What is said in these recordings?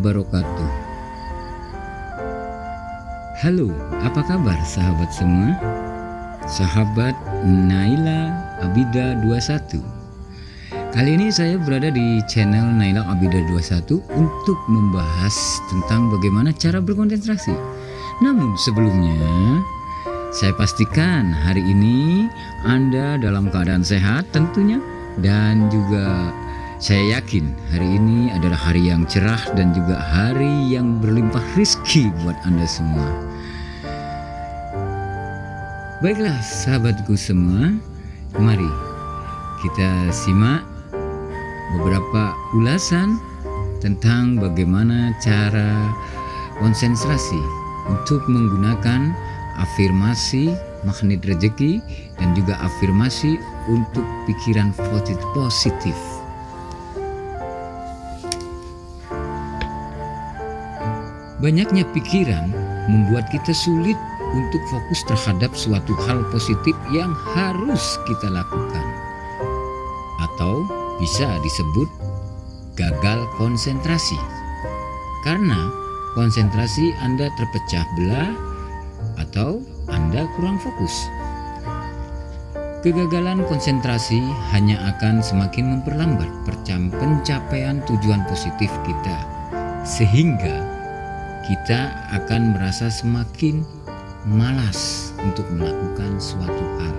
wabarakatuh. Halo, apa kabar sahabat semua? Sahabat Naila Abida 21 Kali ini saya berada di channel Naila Abida 21 untuk membahas tentang bagaimana cara berkonsentrasi. Namun sebelumnya saya pastikan hari ini Anda dalam keadaan sehat tentunya dan juga saya yakin hari ini adalah hari yang cerah dan juga hari yang berlimpah rizki buat Anda semua. Baiklah sahabatku semua, mari kita simak beberapa ulasan tentang bagaimana cara konsentrasi untuk menggunakan afirmasi magnet rezeki dan juga afirmasi untuk pikiran positif. Banyaknya pikiran membuat kita sulit untuk fokus terhadap suatu hal positif yang harus kita lakukan. Atau bisa disebut gagal konsentrasi. Karena konsentrasi Anda terpecah belah atau Anda kurang fokus. Kegagalan konsentrasi hanya akan semakin memperlambat pencapaian tujuan positif kita. Sehingga kita akan merasa semakin malas untuk melakukan suatu hal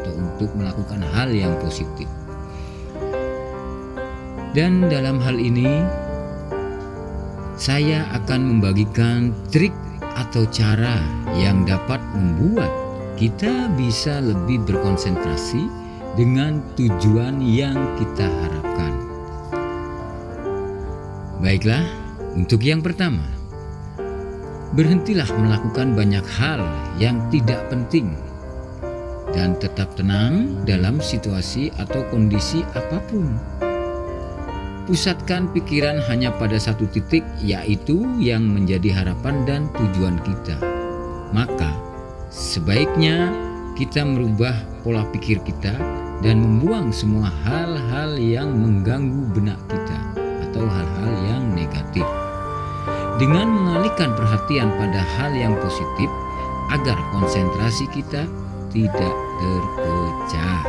atau untuk melakukan hal yang positif. Dan dalam hal ini saya akan membagikan trik atau cara yang dapat membuat kita bisa lebih berkonsentrasi dengan tujuan yang kita harapkan. Baiklah, untuk yang pertama, Berhentilah melakukan banyak hal yang tidak penting dan tetap tenang dalam situasi atau kondisi apa pun. Pusatkan pikiran hanya pada satu titik yaitu yang menjadi harapan dan tujuan kita. Maka sebaiknya kita merubah pola pikir kita dan membuang semua hal-hal yang mengganggu benak kita atau hal-hal yang negatif dengan mengalihkan perhatian pada hal yang positif agar konsentrasi kita tidak terpecah.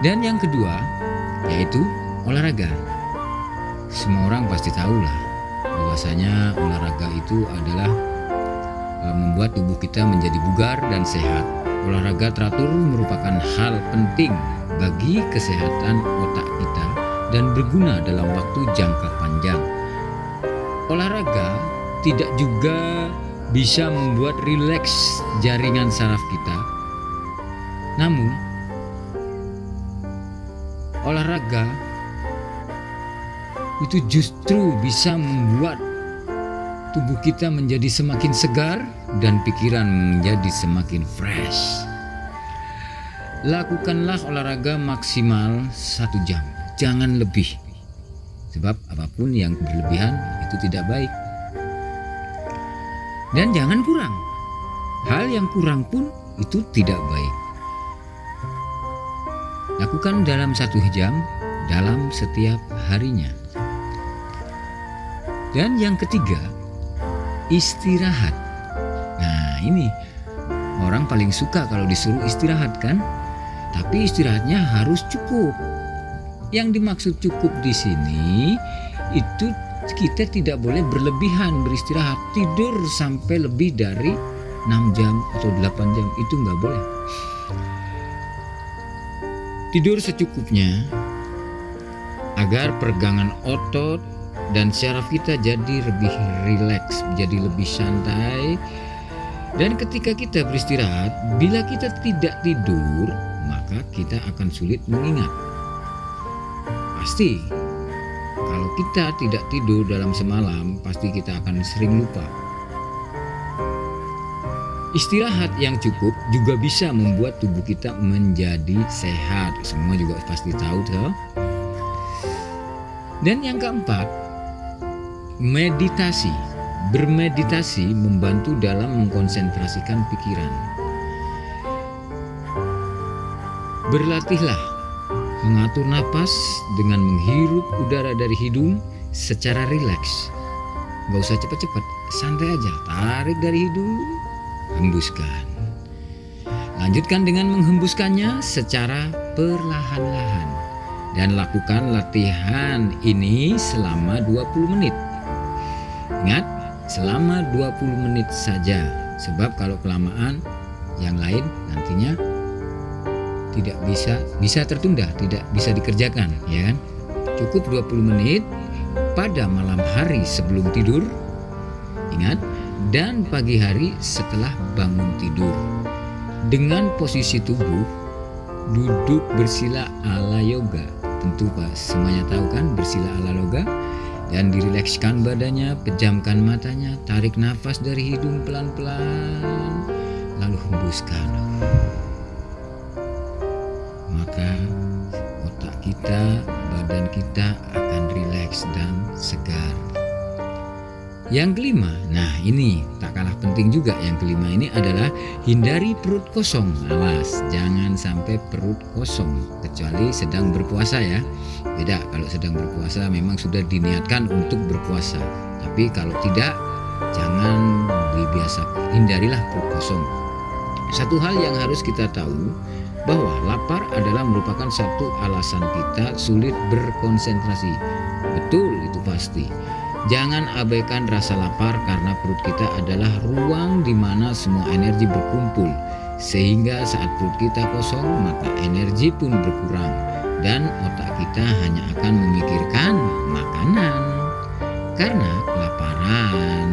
Dan yang kedua yaitu olahraga. Semua orang pasti tahu lah bahwasanya olahraga itu adalah e, membuat tubuh kita menjadi bugar dan sehat. Olahraga teratur merupakan hal penting bagi kesehatan otak kita dan berguna dalam waktu jangka panjang olahraga tidak juga bisa membuat rileks jaringan saraf kita. Namun, olahraga itu justru bisa membuat tubuh kita menjadi semakin segar dan pikiran menjadi semakin fresh. Lakukanlah olahraga maksimal satu jam, jangan lebih. Sebab apa pun yang berlebihan itu tidak baik. Dan jangan kurang. Hal yang kurang pun itu tidak baik. Lakukan dalam satu jam dalam setiap harinya. Dan yang ketiga, istirahat. Nah ini orang paling suka kalau disuruh istirahat kan? Tapi istirahatnya harus cukup. Yang dimaksud cukup di sini itu kita tidak boleh berlebihan beristirahat. Tidur sampai lebih dari 6 jam atau 8 jam itu nggak boleh. Tidur secukupnya agar pergangan otot dan syaraf kita jadi lebih rileks jadi lebih santai. Dan ketika kita beristirahat bila kita tidak tidur maka kita akan sulit mengingat. Pasti kita tidak tidur dalam semalam, pasti kita akan sering lupa. Istirahat yang cukup juga bisa membuat tubuh kita menjadi sehat. Semua juga pasti tahu tuh. Dan yang keempat, meditasi. Bermeditasi membantu dalam mengkonsentrasikan pikiran. Berlatihlah mengatur napas dengan menghirup udara dari hidung secara rileks. Gak usah cepat-cepat, santai aja. Tarik dari hidung, hembuskan. Lanjutkan dengan menghembuskannya secara perlahan-lahan. Dan lakukan latihan ini selama 20 menit. Ingat, selama 20 menit saja. Sebab kalau kelamaan, yang lain nantinya tidak bisa bisa tertunda, tidak bisa dikerjakan, ya kan? Cukup 20 menit pada malam hari sebelum tidur. Ingat, dan pagi hari setelah bangun tidur. Dengan posisi tubuh duduk bersila ala yoga. Tentu Pak semuanya tahu kan bersila ala yoga dan dirilekskan badannya, pejamkan matanya, tarik nafas dari hidung pelan-pelan lalu hembuskan maka otak kita, badan kita akan rileks dan segar. Yang kelima, nah ini tak kalah penting juga yang kelima ini adalah hindari perut kosong. Awas, jangan sampai perut kosong kecuali sedang berpuasa ya. Beda kalau sedang berpuasa memang sudah diniatkan untuk berpuasa. Tapi kalau tidak, jangan dibiasa hindarilah perut kosong. Satu hal yang harus kita tahu bahwa lapar adalah merupakan satu alasan kita sulit berkonsentrasi. Betul itu pasti. Jangan abaikan rasa lapar karena perut kita adalah ruang di mana semua energi berkumpul. Sehingga saat perut kita kosong maka energi pun berkurang dan otak kita hanya akan memikirkan makanan. Karena kelaparan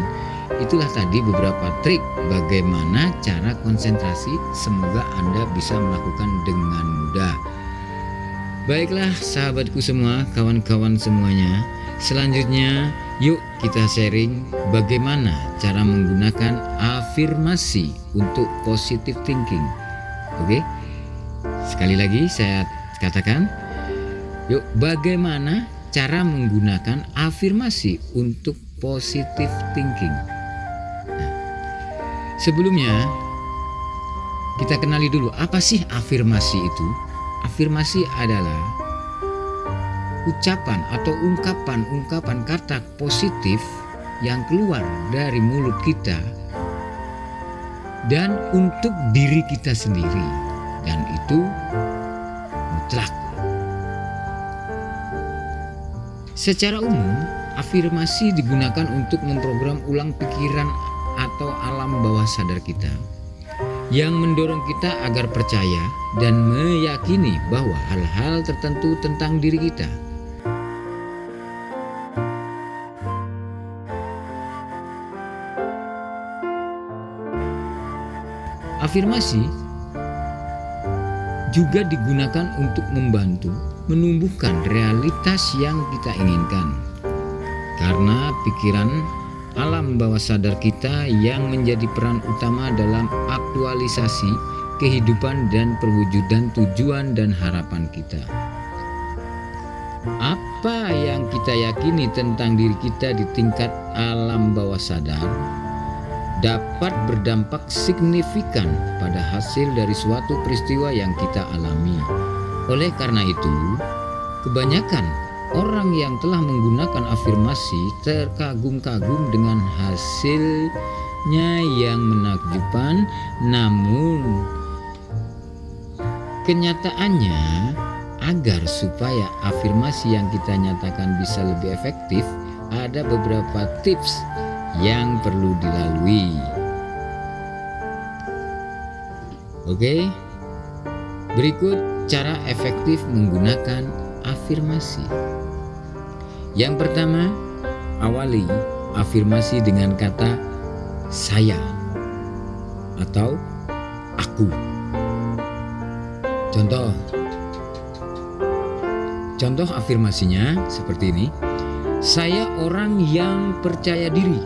Itulah tadi beberapa trik bagaimana cara konsentrasi. Semoga Anda bisa melakukan dengan mudah. Baiklah sahabatku semua, kawan-kawan semuanya. Selanjutnya, yuk kita sharing bagaimana cara menggunakan afirmasi untuk positive thinking. Oke? Sekali lagi saya katakan, yuk bagaimana cara menggunakan afirmasi untuk positive thinking. Sebelumnya, kita kenali dulu apa sih afirmasi itu. Afirmasi adalah ucapan atau ungkapan-ungkapan kata positif yang keluar dari mulut kita dan untuk diri kita sendiri dan itu mutlak. Secara umum, afirmasi digunakan untuk memprogram ulang pikiran atau alam bawah sadar kita yang mendorong kita agar percaya dan meyakini bahwa hal-hal tertentu tentang diri kita. Afirmasi juga digunakan untuk membantu menumbuhkan realitas yang kita inginkan. Karena pikiran alam bawah sadar kita yang menjadi peran utama dalam aktualisasi kehidupan dan perwujudan tujuan dan harapan kita. Apa yang kita yakini tentang diri kita di tingkat alam bawah sadar dapat berdampak signifikan pada hasil dari suatu peristiwa yang kita alami. Oleh karena itu, kebanyakan Orang yang telah menggunakan afirmasi terkagum-kagum dengan hasilnya yang menakjubkan, namun kenyataannya agar supaya afirmasi yang kita nyatakan bisa lebih efektif, ada beberapa tips yang perlu dilalui. Oke, berikut cara efektif menggunakan afirmasi. Yang pertama, awali afirmasi dengan kata saya atau aku. Contoh Contoh afirmasinya seperti ini. Saya orang yang percaya diri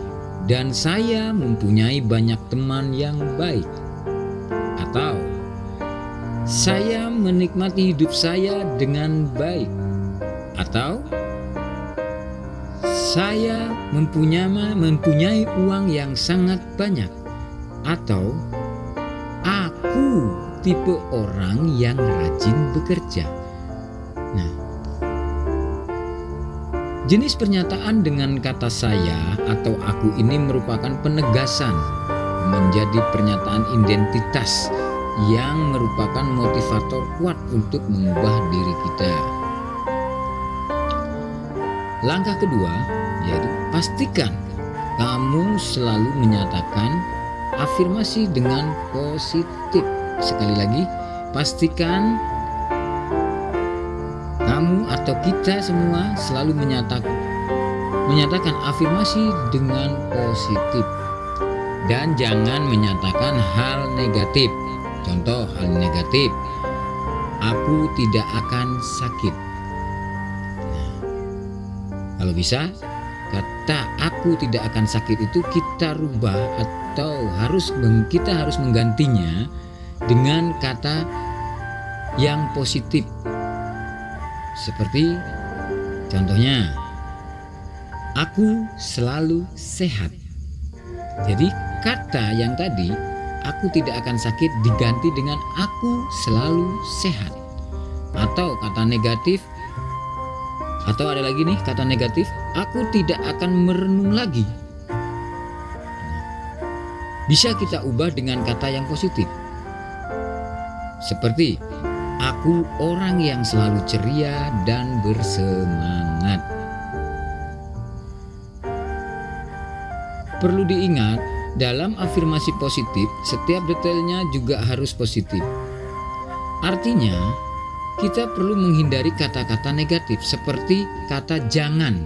dan saya mempunyai banyak teman yang baik. Atau saya menikmati hidup saya dengan baik atau saya mempunyai mempunyai uang yang sangat banyak atau aku tipe orang yang rajin bekerja Nah, jenis pernyataan dengan kata saya atau aku ini merupakan penegasan menjadi pernyataan identitas yang merupakan motivator kuat untuk mengubah diri kita. Langkah kedua yaitu pastikan kamu selalu menyatakan afirmasi dengan positif. Sekali lagi, pastikan kamu atau kita semua selalu menyatakan menyatakan afirmasi dengan positif dan jangan menyatakan hal negatif. Contoh hal negatif, aku tidak akan sakit. Kalau bisa, kata aku tidak akan sakit itu kita rubah atau harus kita harus menggantinya dengan kata yang positif. Seperti contohnya, aku selalu sehat. Jadi kata yang tadi aku tidak akan sakit diganti dengan aku selalu sehat. Atau kata negatif atau ada lagi nih kata negatif, aku tidak akan merenung lagi. Bisa kita ubah dengan kata yang positif. Seperti aku orang yang selalu ceria dan bersemangat. Perlu diingat, dalam afirmasi positif, setiap detailnya juga harus positif. Artinya, kita perlu menghindari kata-kata negatif seperti kata jangan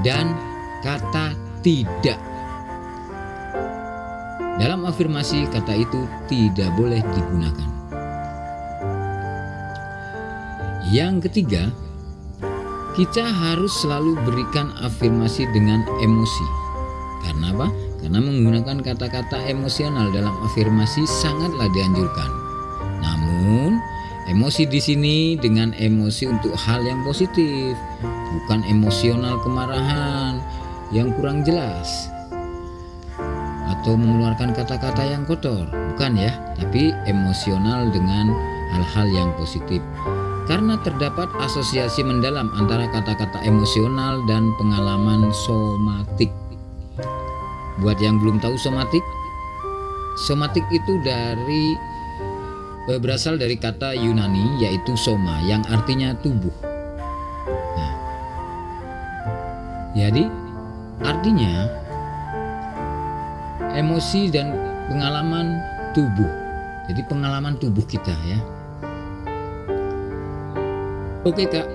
dan kata tidak. Dalam afirmasi, kata itu tidak boleh digunakan. Yang ketiga, kita harus selalu berikan afirmasi dengan emosi. Karena apa? Karena menggunakan kata-kata emosional dalam afirmasi sangatlah dianjurkan. Namun, emosi di sini dengan emosi untuk hal yang positif, bukan emosional kemarahan yang kurang jelas atau mengeluarkan kata-kata yang kotor, bukan ya, tapi emosional dengan hal-hal yang positif karena terdapat asosiasi mendalam antara kata-kata emosional dan pengalaman somatik. Buat yang belum tahu somatik, somatik itu dari berasal dari kata Yunani yaitu soma yang artinya tubuh. Nah, jadi artinya emosi dan pengalaman tubuh. Jadi pengalaman tubuh kita ya. Oke kak,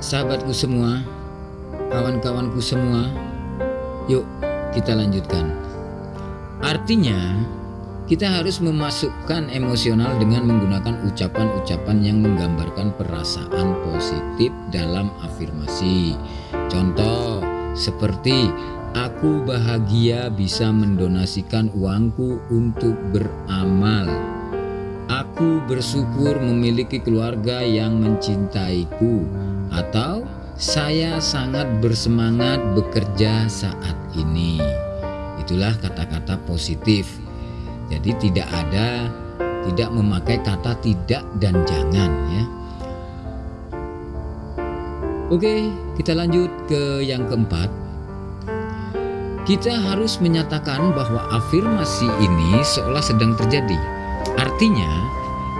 sahabatku semua, kawan-kawanku semua, yuk kita lanjutkan. Artinya, kita harus memasukkan emosional dengan menggunakan ucapan-ucapan yang menggambarkan perasaan positif dalam afirmasi. Contoh seperti aku bahagia bisa mendonasikan uangku untuk beramal Aku bersyukur memiliki keluarga yang mencintaiku, atau saya sangat bersemangat bekerja saat ini. Itulah kata-kata positif. Jadi, tidak ada tidak memakai kata tidak dan jangan, ya. Oke, kita lanjut ke yang keempat. Kita harus menyatakan bahwa afirmasi ini seolah sedang terjadi Artinya,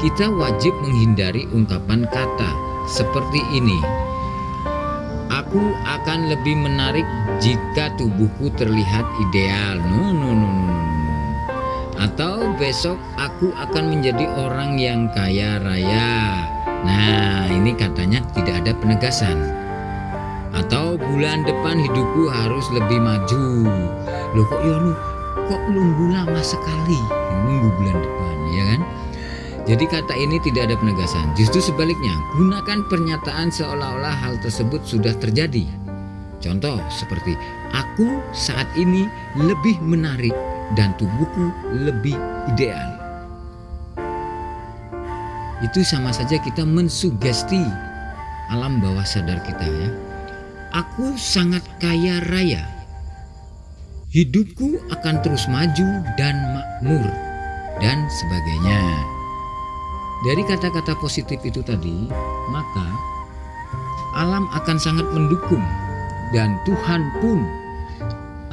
kita wajib menghindari ungkapan kata seperti ini. Aku akan lebih menarik jika tubuhku terlihat ideal. No, no, no, no. Atau besok aku akan menjadi orang yang kaya raya. Nah, ini katanya tidak ada penegasan. Atau bulan depan hidupku harus lebih maju. Loh kok ya lu kok nunggu lama sekali? Nunggu bulan depan ya kan? Jadi kata ini tidak ada penegasan. Justru sebaliknya, gunakan pernyataan seolah-olah hal tersebut sudah terjadi. Contoh seperti aku saat ini lebih menarik dan tubuhku lebih ideal. Itu sama saja kita mensugesti alam bawah sadar kita ya. Aku sangat kaya raya. Hidupku akan terus maju dan makmur dan sebagainya. Dari kata-kata positif itu tadi, maka alam akan sangat mendukung dan Tuhan pun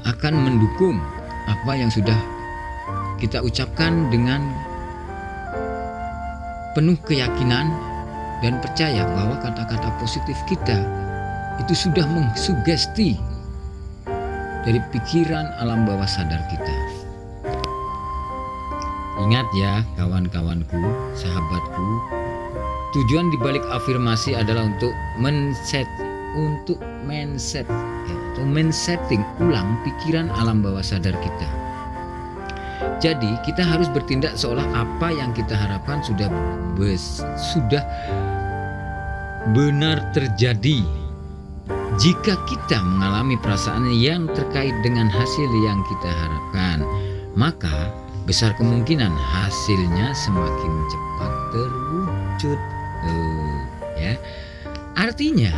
akan mendukung apa yang sudah kita ucapkan dengan penuh keyakinan dan percaya bahwa kata-kata positif kita itu sudah mengsugesti dari pikiran alam bawah sadar kita. Ingat ya kawan-kawanku, sahabatku, tujuan dibalik afirmasi adalah untuk men-set, untuk mindset atau men-setting ulang pikiran alam bawah sadar kita. Jadi kita harus bertindak seolah apa yang kita harapkan sudah sudah benar terjadi jika kita mengalami perasaan yang terkait dengan hasil yang kita harapkan, maka besar kemungkinan hasilnya semakin cepat terwujud. Tuh, ya. Artinya,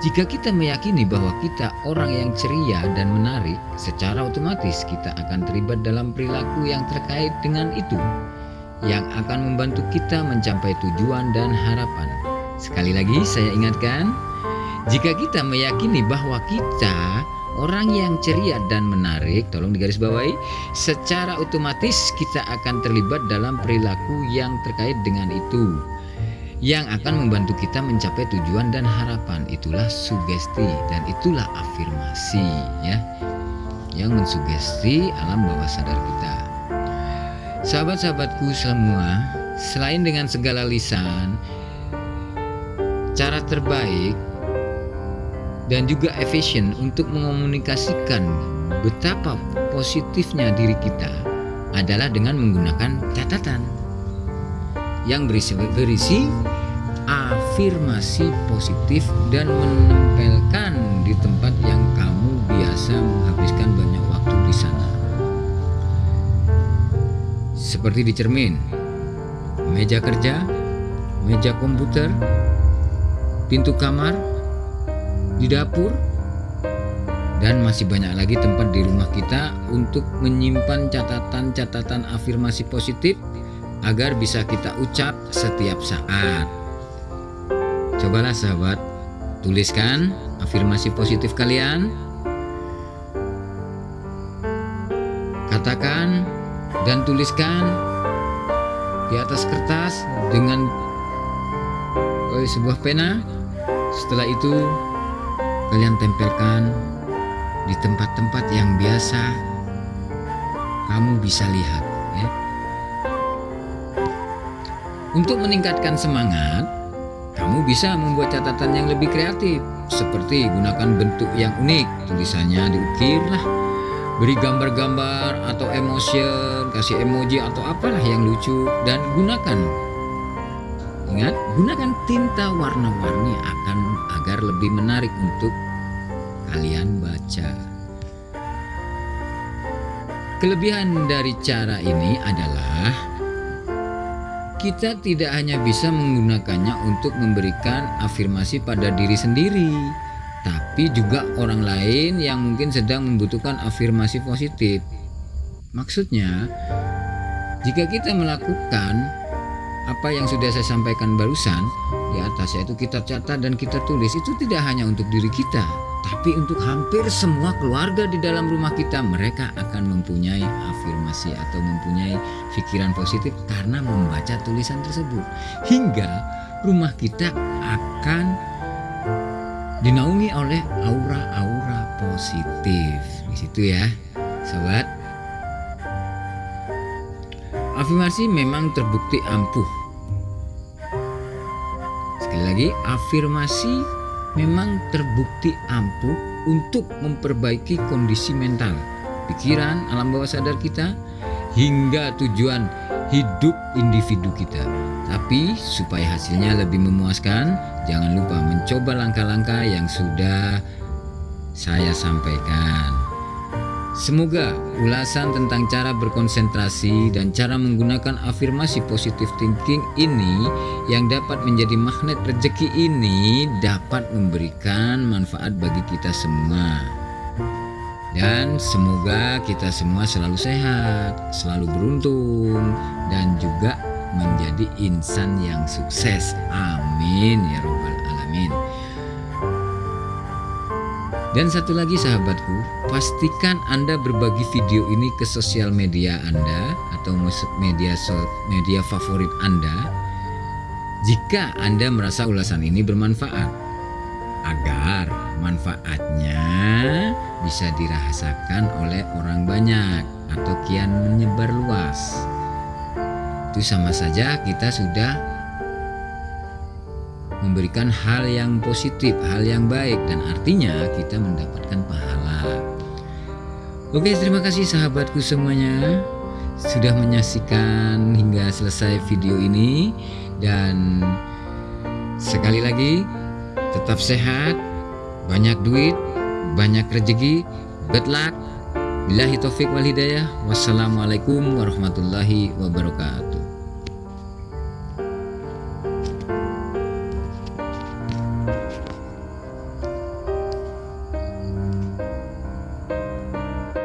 jika kita meyakini bahwa kita orang yang ceria dan menarik, secara otomatis kita akan terlibat dalam perilaku yang terkait dengan itu, yang akan membantu kita mencapai tujuan dan harapan. Sekali lagi, saya ingatkan, jika kita meyakini bahwa kita orang yang ceria dan menarik, tolong digarisbawahi, secara otomatis kita akan terlibat dalam perilaku yang terkait dengan itu yang akan membantu kita mencapai tujuan dan harapan. Itulah sugesti dan itulah afirmasi ya. Yang mensugesti alam bawah sadar kita. Sahabat-sahabatku semua selain dengan segala lisan cara terbaik dan juga efisien untuk mengomunikasikan betapa positifnya diri kita adalah dengan menggunakan catatan yang berisi, berisi afirmasi positif dan menempelkan di tempat yang kamu biasa menghabiskan banyak waktu di sana. Seperti di cermin, meja kerja, meja komputer, pintu kamar, di dapur, dan masih banyak lagi tempat di rumah kita untuk menyimpan catatan-catatan afirmasi positif agar bisa kita ucap setiap saat. Cobalah sahabat, tuliskan afirmasi positif kalian. Katakan dan tuliskan di atas kertas dengan oh, sebuah pena. Setelah itu kalian tempelkan di tempat-tempat yang biasa kamu bisa lihat ya. Untuk meningkatkan semangat, kamu bisa membuat catatan yang lebih kreatif seperti gunakan bentuk yang unik, tulisannya diukir lah, beri gambar-gambar atau emotion, kasih emoji atau apalah yang lucu dan gunakan. Ingat, gunakan tinta warna-warni akan agar lebih menarik untuk kalian baca. Kelebihan dari cara ini adalah kita tidak hanya bisa menggunakannya untuk memberikan afirmasi pada diri sendiri, tapi juga orang lain yang mungkin sedang membutuhkan afirmasi positif. Maksudnya, jika kita melakukan apa yang sudah saya sampaikan barusan di atas yaitu kita catat dan kita tulis itu tidak hanya untuk diri kita tapi untuk hampir semua keluarga di dalam rumah kita mereka akan mempunyai afirmasi atau mempunyai pikiran positif karena membaca tulisan tersebut. Hingga rumah kita akan dinaungi oleh aura-aura positif. Di situ ya sobat. Afirmasi memang terbukti ampuh. Sekali lagi, afirmasi memang terbukti ampuh untuk memperbaiki kondisi mental, pikiran, alam bawah sadar kita, hingga tujuan hidup individu kita. Tapi supaya hasilnya lebih memuaskan, jangan lupa mencoba langkah-langkah yang sudah saya sampaikan. Semoga ulasan tentang cara berkonsentrasi dan cara menggunakan afirmasi positif thinking ini yang dapat menjadi magnet rezeki ini dapat memberikan manfaat bagi kita semua. Dan semoga kita semua selalu sehat, selalu beruntung dan juga menjadi insan yang sukses. Amin ya robbal alamin. Dan satu lagi sahabatku, pastikan Anda berbagi video ini ke sosial media Anda atau media media favorit Anda jika Anda merasa ulasan ini bermanfaat agar manfaatnya bisa dirasakan oleh orang banyak atau kian menyebar luas. Itu sama saja kita sudah memberikan hal yang positif, hal yang baik dan artinya kita mendapatkan pahala. Oke, terima kasih sahabatku semuanya sudah menyaksikan hingga selesai video ini dan sekali lagi tetap sehat, banyak duit, banyak rezeki, good luck. Billahi taufik wal hidayah. Wassalamualaikum warahmatullahi wabarakatuh.